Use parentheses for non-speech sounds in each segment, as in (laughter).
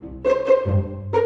Thank you.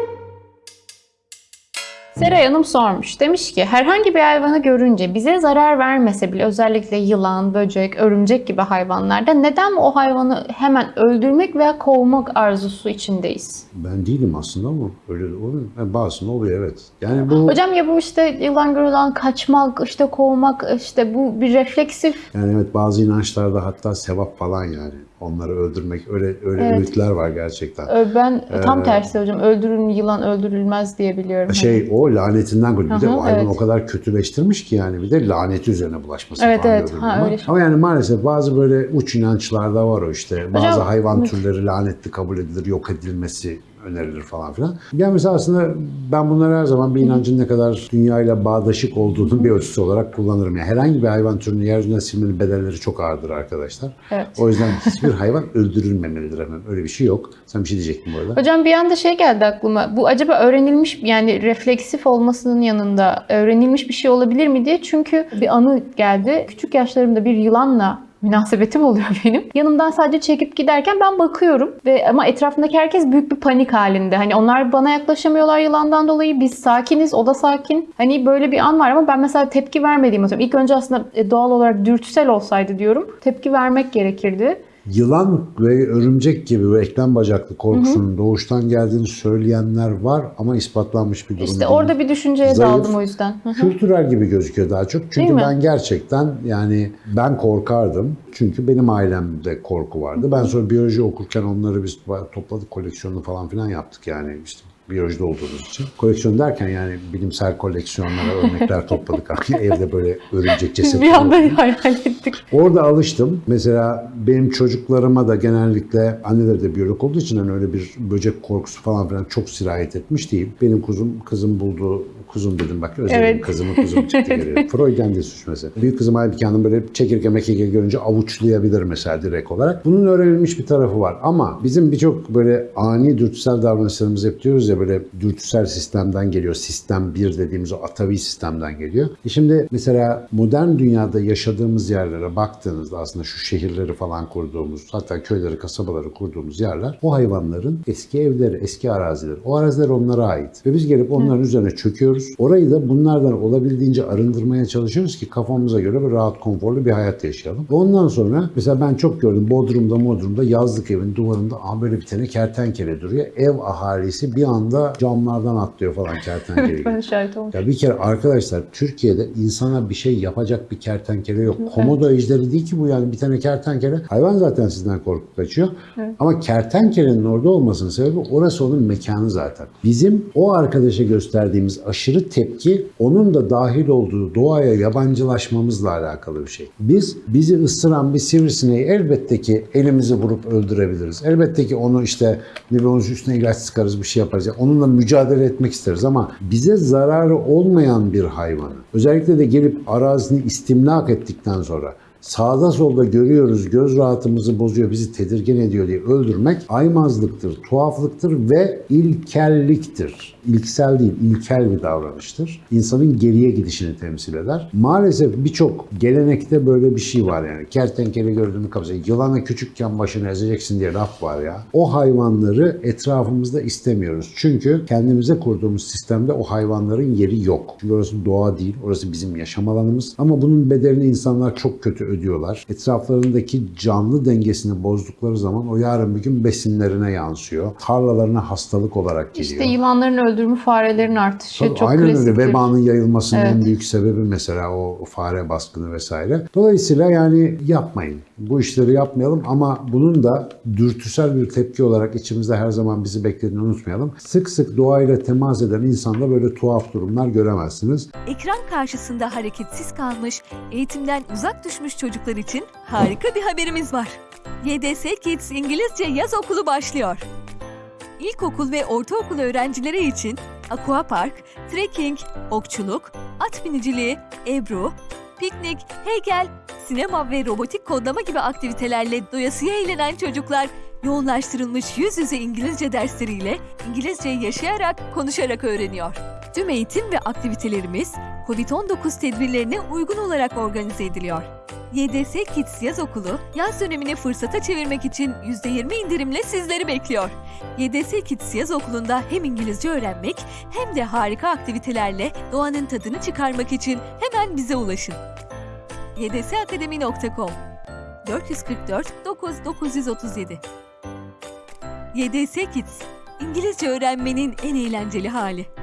Seray Hanım sormuş. Demiş ki herhangi bir hayvanı görünce bize zarar vermese bile özellikle yılan, böcek, örümcek gibi hayvanlarda neden o hayvanı hemen öldürmek veya kovmak arzusu içindeyiz? Ben değilim aslında ama öyle oluyor. Yani bazısında oluyor evet. Yani bu Hocam ya bu işte yılan görülen kaçmak, işte kovmak, işte bu bir refleksif. yani evet bazı inançlarda hatta sevap falan yani. Onları öldürmek öyle öyle Evet. öğütler var gerçekten. Ben tam Ee, tersi hocam öldürün yılan öldürülmez diye biliyorum. Hani Şey o lanetinden gol. Bir de o hayvan evet. o kadar kötüleştirmiş ki yani bir de laneti üzerine bulaşması Evet, falan evet. Ha, ama. öyle. Ama yani maalesef bazı böyle uç inançlarda var o işte. Bazı Hocam, hayvan türleri lanetli kabul edilir, yok edilmesi önerilir falan filan. Yani mesela aslında ben bunları her zaman bir inancın ne kadar dünyayla bağdaşık olduğunu bir ölçüsü olarak kullanırım. Yani herhangi bir hayvan türünü yeryüzünden silmenin bedelleri çok ağırdır arkadaşlar. Evet. O yüzden hiçbir hayvan öldürülmemelidir hemen. Öyle bir şey yok. Sen bir şey diyecektin bu arada. Hocam bir anda şey geldi aklıma. Bu acaba öğrenilmiş yani refleksif olmasının yanında öğrenilmiş bir şey olabilir mi diye. Çünkü bir anı geldi. Küçük yaşlarımda bir yılanla münasebetim oluyor (laughs) benim. Yanımdan sadece çekip giderken ben bakıyorum ve ama etrafındaki herkes büyük bir panik halinde. Hani onlar bana yaklaşamıyorlar yılandan dolayı. Biz sakiniz, o da sakin. Hani böyle bir an var ama ben mesela tepki vermediğimi atıyorum. İlk önce aslında e, doğal olarak dürtüsel olsaydı diyorum. Tepki vermek gerekirdi. Yılan ve örümcek gibi ve eklem bacaklı korkusunun doğuştan geldiğini söyleyenler var ama ispatlanmış bir durum İşte değil. orada bir düşünceye Zayıf. daldım o yüzden. Hı hı. Kültürel gibi gözüküyor daha çok. Çünkü ben gerçekten yani ben korkardım. Çünkü benim ailemde korku vardı. Ben sonra biyoloji okurken onları biz topladık koleksiyonunu falan filan yaptık yani işte biyolojide olduğumuz için. Koleksiyon derken yani bilimsel koleksiyonlara örnekler (laughs) topladık. Evde böyle örümcek (laughs) cesetleri bir anda hayal ettik. Orada alıştım. Mesela benim çocuklarıma da genellikle anneleri de biyolog olduğu için hani öyle bir böcek korkusu falan filan çok sirayet etmiş değil. Benim kuzum, kızım bulduğu kuzum dedim bak özledim Evet. kızımı kuzum çıktı (laughs) geliyor. Freud'den de suç mesela. Büyük kızım halbuki hanım böyle çekirge mekirge görünce avuçlayabilir mesela direkt olarak. Bunun öğrenilmiş bir tarafı var ama bizim birçok böyle ani dürtüsel davranışlarımız hep diyoruz ya böyle dürtüsel sistemden geliyor. Sistem 1 dediğimiz o atavi sistemden geliyor. E şimdi mesela modern dünyada yaşadığımız yerlere baktığınızda aslında şu şehirleri falan kurduğumuz hatta köyleri kasabaları kurduğumuz yerler o hayvanların eski evleri, eski arazileri. O araziler onlara ait. Ve biz gelip onların üzerine çöküyoruz. Orayı da bunlardan olabildiğince arındırmaya çalışıyoruz ki kafamıza göre bir rahat, konforlu bir hayat yaşayalım. Ondan sonra mesela ben çok gördüm Bodrum'da Bodrum'da yazlık evin duvarında aha böyle bir tane kertenkele duruyor. Ev ahalisi bir anda camlardan atlıyor falan kertenkele. gibi. (laughs) Ben şahit olmuşum. Ya bir kere arkadaşlar Türkiye'de insana bir şey yapacak bir kertenkele yok. Komodo ejderi değil ki bu yani bir tane kertenkele. Hayvan zaten sizden korkup kaçıyor. Ama kertenkelenin orada olmasının sebebi orası onun mekanı zaten. Bizim o arkadaşa gösterdiğimiz aşırı tepki onun da dahil olduğu doğaya yabancılaşmamızla alakalı bir şey. Biz bizi ısıran bir sivrisineği elbette ki elimizi vurup öldürebiliriz. Elbette ki onu işte onun üstüne ilaç sıkarız bir şey yaparız. Yani onunla mücadele etmek isteriz ama bize zararı olmayan bir hayvanı özellikle de gelip arazini istimlak ettikten sonra sağda solda görüyoruz, göz rahatımızı bozuyor, bizi tedirgin ediyor diye öldürmek aymazlıktır, tuhaflıktır ve ilkelliktir. İlksel değil, ilkel bir davranıştır. İnsanın geriye gidişini temsil eder. Maalesef birçok gelenekte böyle bir şey var yani. Kertenkele gördüğünü kapsayı, yılanı küçükken başını ezeceksin diye laf var ya. O hayvanları etrafımızda istemiyoruz. Çünkü kendimize kurduğumuz sistemde o hayvanların yeri yok. Çünkü orası doğa değil, orası bizim yaşam alanımız. Ama bunun bedelini insanlar çok kötü ödüyorlar. Etraflarındaki canlı dengesini bozdukları zaman o yarın bir gün besinlerine yansıyor. Tarlalarına hastalık olarak geliyor. İşte yılanların öldürümü, farelerin artışı Tabii, çok Aynen öyle. klasiktir. Vebanın yayılmasının Evet. en büyük sebebi mesela o fare baskını vesaire. Dolayısıyla yani yapmayın. Bu işleri yapmayalım ama bunun da dürtüsel bir tepki olarak içimizde her zaman bizi beklediğini unutmayalım. Sık sık doğayla temas eden insanda böyle tuhaf durumlar göremezsiniz. Ekran karşısında hareketsiz kalmış, eğitimden uzak düşmüş çocuklar için harika bir haberimiz var. YDS Kids İngilizce Yaz Okulu başlıyor. İlkokul ve ortaokul öğrencileri için aquapark, trekking, okçuluk, at biniciliği, ebru, piknik, heykel, sinema ve robotik kodlama gibi aktivitelerle doyasıya eğlenen çocuklar yoğunlaştırılmış yüz yüze İngilizce dersleriyle İngilizceyi yaşayarak, konuşarak öğreniyor. Tüm eğitim ve aktivitelerimiz COVID-19 tedbirlerine uygun olarak organize ediliyor. YDS Kids Yaz Okulu, yaz dönemini fırsata çevirmek için %20 indirimle sizleri bekliyor. YDS Kids Yaz Okulu'nda hem İngilizce öğrenmek hem de harika aktivitelerle doğanın tadını çıkarmak için hemen bize ulaşın. ydsakademi.com 444 9937 YDS Kids, İngilizce öğrenmenin en eğlenceli hali.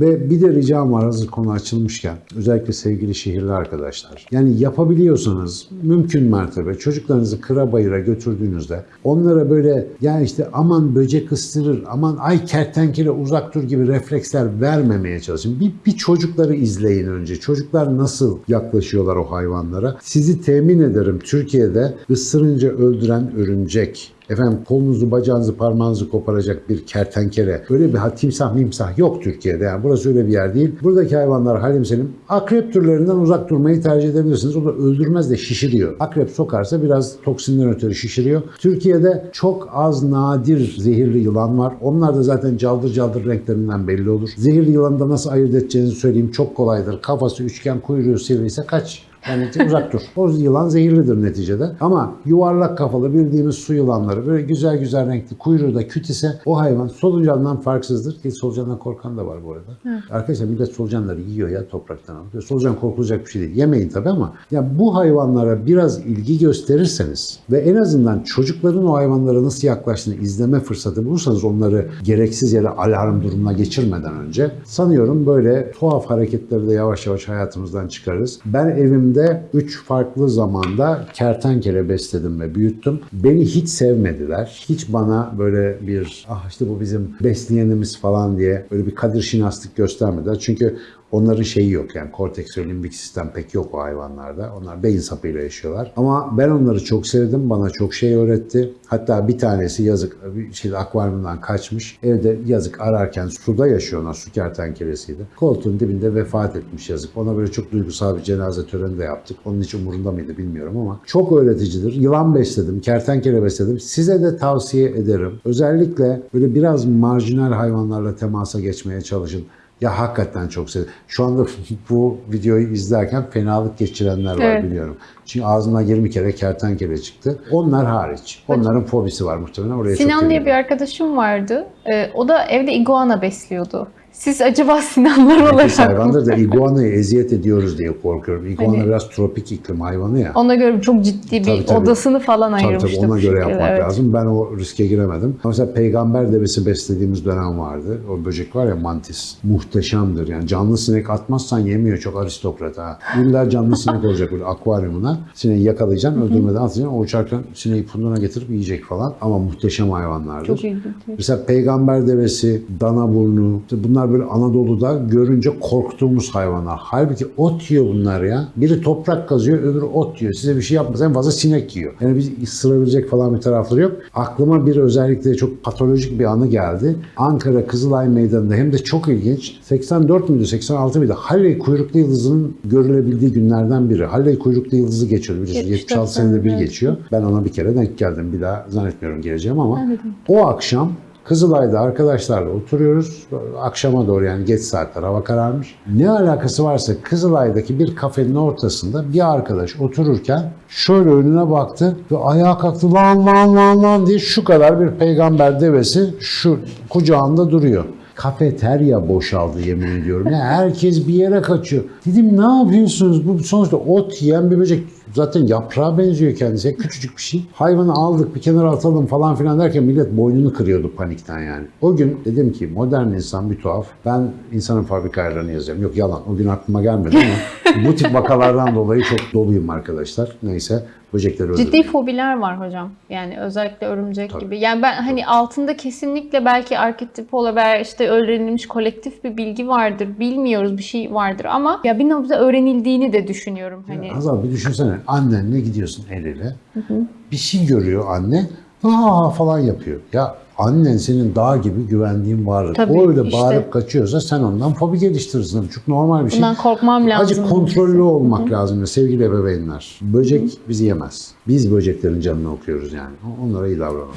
Ve bir de ricam var hazır konu açılmışken. Özellikle sevgili şehirli arkadaşlar. Yani yapabiliyorsanız mümkün mertebe çocuklarınızı kıra bayıra götürdüğünüzde onlara böyle ya işte aman böcek ısırır, aman ay kertenkele uzak dur gibi refleksler vermemeye çalışın. Bir, bir çocukları izleyin önce. Çocuklar nasıl yaklaşıyorlar o hayvanlara. Sizi temin ederim Türkiye'de ısırınca öldüren örümcek, efendim kolunuzu, bacağınızı, parmağınızı koparacak bir kertenkele, öyle bir timsah mimsah yok Türkiye'de. Yani burası öyle bir yer değil. Buradaki hayvanlar halim senin. Akrep türlerinden uzak durmayı tercih edebilirsiniz. O da öldürmez de şişiriyor. Akrep sokarsa biraz toksinden ötürü şişiriyor. Türkiye'de çok az nadir zehirli yılan var. Onlar da zaten caldır caldır renklerinden belli olur. Zehirli yılanı da nasıl ayırt edeceğinizi söyleyeyim. Çok kolaydır. Kafası üçgen, kuyruğu sivriyse kaç. Yani uzak dur. O yılan zehirlidir neticede. Ama yuvarlak kafalı bildiğimiz su yılanları böyle güzel güzel renkli kuyruğu da küt ise o hayvan solucandan farksızdır. Ki solucandan korkan da var bu arada. Arkadaşlar millet solucanları yiyor ya topraktan alıp. Solucan korkulacak bir şey değil. Yemeyin tabii ama ya bu hayvanlara biraz ilgi gösterirseniz ve en azından çocukların o hayvanlara nasıl yaklaştığını izleme fırsatı bulursanız onları gereksiz yere alarm durumuna geçirmeden önce sanıyorum böyle tuhaf hareketleri de yavaş yavaş hayatımızdan çıkarırız. Ben evimde 3 farklı zamanda kertenkele besledim ve büyüttüm. Beni hiç sevmediler. Hiç bana böyle bir ah işte bu bizim besleyenimiz falan diye böyle bir kadir şinaslık göstermediler. Çünkü Onların şeyi yok yani korteks ve limbik sistem pek yok o hayvanlarda. Onlar beyin sapıyla yaşıyorlar. Ama ben onları çok sevdim. Bana çok şey öğretti. Hatta bir tanesi yazık şey akvaryumdan kaçmış. Evde yazık ararken suda yaşıyor ona su kertenkelesiydi. Koltuğun dibinde vefat etmiş yazık. Ona böyle çok duygusal bir cenaze töreni de yaptık. Onun hiç umurunda mıydı bilmiyorum ama çok öğreticidir. Yılan besledim, kertenkele besledim. Size de tavsiye ederim. Özellikle böyle biraz marjinal hayvanlarla temasa geçmeye çalışın. Ya hakikaten çok sevdim. Şu anda (laughs) bu videoyu izlerken fenalık geçirenler var Evet. biliyorum. Çünkü ağzına 20 kere kertenkele çıktı. Onlar hariç. Onların fobisi var muhtemelen. Oraya çok Sinan diye bir arkadaşım vardı. Ee, o da evde iguana besliyordu. Siz acaba Sinanlar Nefis olarak mı? hayvandır da iguanayı eziyet ediyoruz diye korkuyorum. Iguana Hani- biraz tropik iklim hayvanı ya. Ona göre çok ciddi bir Tabii, tabii. odasını falan Tabii ayırmıştı. tabii ona göre yapmak evet. lazım. Ben o riske giremedim. Mesela peygamber devesi beslediğimiz dönem vardı. O böcek var ya mantis. Muhteşemdir. Yani canlı sinek atmazsan yemiyor. Çok aristokrat ha. İlla canlı sinek olacak böyle akvaryumuna. Sineği yakalayacaksın, öldürmeden atacaksın. O uçarken sineği punduna getirip yiyecek falan. Ama muhteşem hayvanlardır. Çok ilginç. Mesela peygamber devesi, dana burnu, işte bunlar böyle Anadolu'da görünce korktuğumuz hayvanlar. Halbuki ot yiyor bunlar ya. Biri toprak kazıyor, öbürü ot yiyor. Size bir şey yapmaz. En fazla sinek yiyor. Yani biz ısırabilecek falan bir tarafları yok. Aklıma bir özellikle çok patolojik bir anı geldi. Ankara Kızılay Meydanı'nda hem de çok ilginç. 84 müydü, 86 mıydı? Halley kuyruklu yıldızının görülebildiği günlerden biri. Halley kuyruklu yıldızı geçiyor biliyorsunuz. 74 76 senede bir geçiyor. Ben ona bir kere denk geldim. Bir daha zannetmiyorum geleceğim ama o akşam Kızılay'da arkadaşlarla oturuyoruz. Akşama doğru yani geç saatler hava kararmış. Ne alakası varsa Kızılay'daki bir kafenin ortasında bir arkadaş otururken şöyle önüne baktı ve ayağa kalktı lan lan lan lan diye şu kadar bir peygamber devesi şu kucağında duruyor. Kafeterya boşaldı yemin ediyorum. Ya herkes bir yere kaçıyor. Dedim ne yapıyorsunuz? Bu sonuçta ot yiyen bir böcek. Zaten yaprağa benziyor kendisi. Küçücük bir şey. Hayvanı aldık bir kenara atalım falan filan derken millet boynunu kırıyordu panikten yani. O gün dedim ki modern insan bir tuhaf. Ben insanın fabrika ayarlarını yazıyorum. Yok yalan. O gün aklıma gelmedi ama (laughs) bu tip vakalardan dolayı çok doluyum arkadaşlar. Neyse böcekleri öldürdüm. Ciddi fobiler var hocam. Yani özellikle örümcek Tabii. gibi. Yani ben hani altında kesinlikle belki arketip olabilir, işte öğrenilmiş kolektif bir bilgi vardır. Bilmiyoruz bir şey vardır ama ya bir noktada öğrenildiğini de düşünüyorum hani. Hazal bir düşünsene annenle gidiyorsun el ele. Bir şey görüyor anne. Aa falan yapıyor. Ya annen senin dağ gibi güvendiğin varlık. Tabii, o öyle işte. bağırıp kaçıyorsa sen ondan fobi geliştirirsin. Çok normal bir şey. Bundan korkmam lazım. Acık kontrollü olmak lazım ya sevgili ebeveynler. Böcek bizi yemez. Biz böceklerin canını okuyoruz yani. Onlara iyi davranalım.